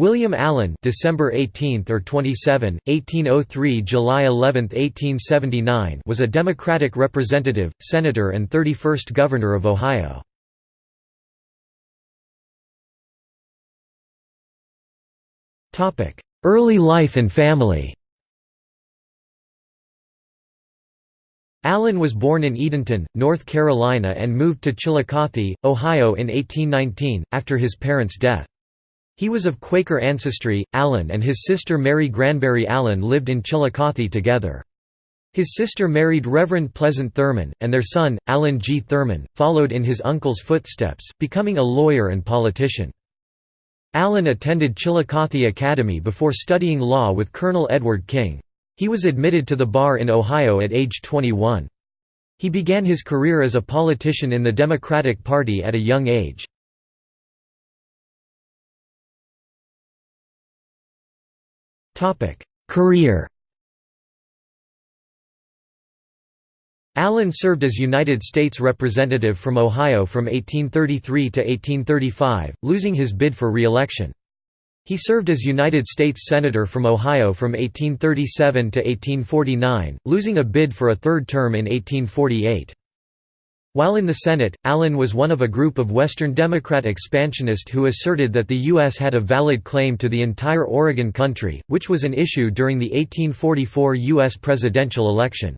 William Allen December 18 or 27, 1803 July 11, 1879 was a Democratic representative, senator and 31st Governor of Ohio. Early life and family Allen was born in Edenton, North Carolina and moved to Chillicothe, Ohio in 1819, after his parents' death. He was of Quaker ancestry. Allen and his sister Mary Granberry Allen lived in Chillicothe together. His sister married Reverend Pleasant Thurman, and their son, Allen G. Thurman, followed in his uncle's footsteps, becoming a lawyer and politician. Allen attended Chillicothe Academy before studying law with Colonel Edward King. He was admitted to the bar in Ohio at age 21. He began his career as a politician in the Democratic Party at a young age. Career Allen served as United States Representative from Ohio from 1833 to 1835, losing his bid for re-election. He served as United States Senator from Ohio from 1837 to 1849, losing a bid for a third term in 1848. While in the Senate, Allen was one of a group of Western Democrat expansionists who asserted that the U.S. had a valid claim to the entire Oregon country, which was an issue during the 1844 U.S. presidential election.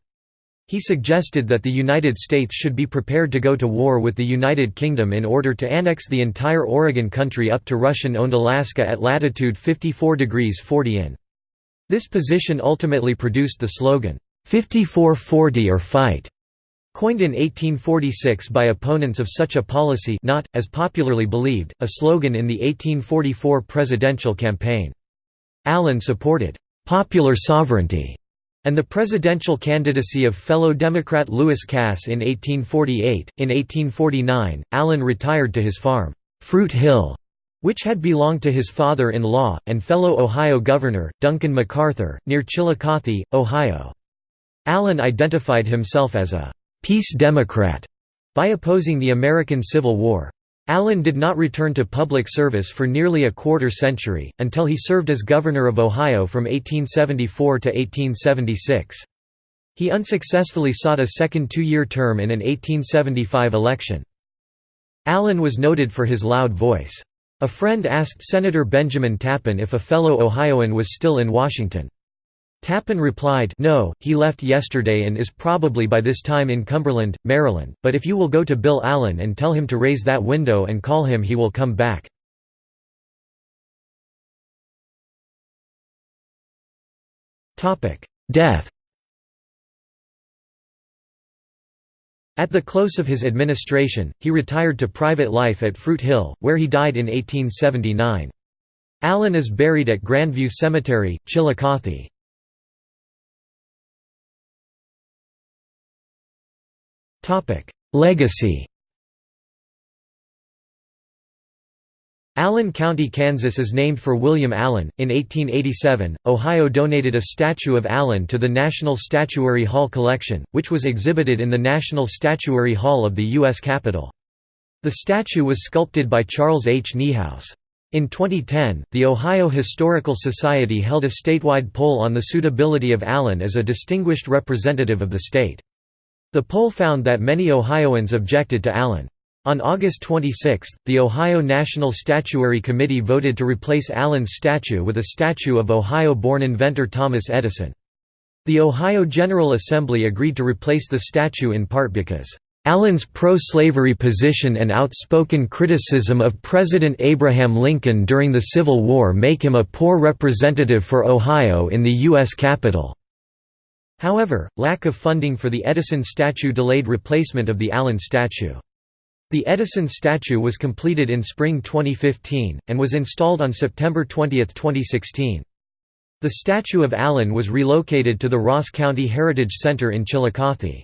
He suggested that the United States should be prepared to go to war with the United Kingdom in order to annex the entire Oregon country up to Russian-owned Alaska at latitude 54 degrees 40 in. This position ultimately produced the slogan, 5440 or fight. Coined in 1846 by opponents of such a policy not, as popularly believed, a slogan in the 1844 presidential campaign. Allen supported «popular sovereignty» and the presidential candidacy of fellow Democrat Lewis Cass in 1848. In 1849, Allen retired to his farm, Fruit Hill, which had belonged to his father-in-law, and fellow Ohio Governor, Duncan McArthur, near Chillicothe, Ohio. Allen identified himself as a «peace Democrat» by opposing the American Civil War. Allen did not return to public service for nearly a quarter century, until he served as Governor of Ohio from 1874 to 1876. He unsuccessfully sought a second two-year term in an 1875 election. Allen was noted for his loud voice. A friend asked Senator Benjamin Tappan if a fellow Ohioan was still in Washington. Tappan replied, No, he left yesterday and is probably by this time in Cumberland, Maryland, but if you will go to Bill Allen and tell him to raise that window and call him he will come back. Death At the close of his administration, he retired to private life at Fruit Hill, where he died in 1879. Allen is buried at Grandview Cemetery, Chillicothe. Legacy Allen County, Kansas is named for William Allen. In 1887, Ohio donated a statue of Allen to the National Statuary Hall collection, which was exhibited in the National Statuary Hall of the U.S. Capitol. The statue was sculpted by Charles H. Niehaus. In 2010, the Ohio Historical Society held a statewide poll on the suitability of Allen as a distinguished representative of the state. The poll found that many Ohioans objected to Allen. On August 26, the Ohio National Statuary Committee voted to replace Allen's statue with a statue of Ohio-born inventor Thomas Edison. The Ohio General Assembly agreed to replace the statue in part because, "...Allen's pro-slavery position and outspoken criticism of President Abraham Lincoln during the Civil War make him a poor representative for Ohio in the U.S. Capitol." However, lack of funding for the Edison statue delayed replacement of the Allen statue. The Edison statue was completed in spring 2015, and was installed on September 20, 2016. The statue of Allen was relocated to the Ross County Heritage Center in Chillicothe.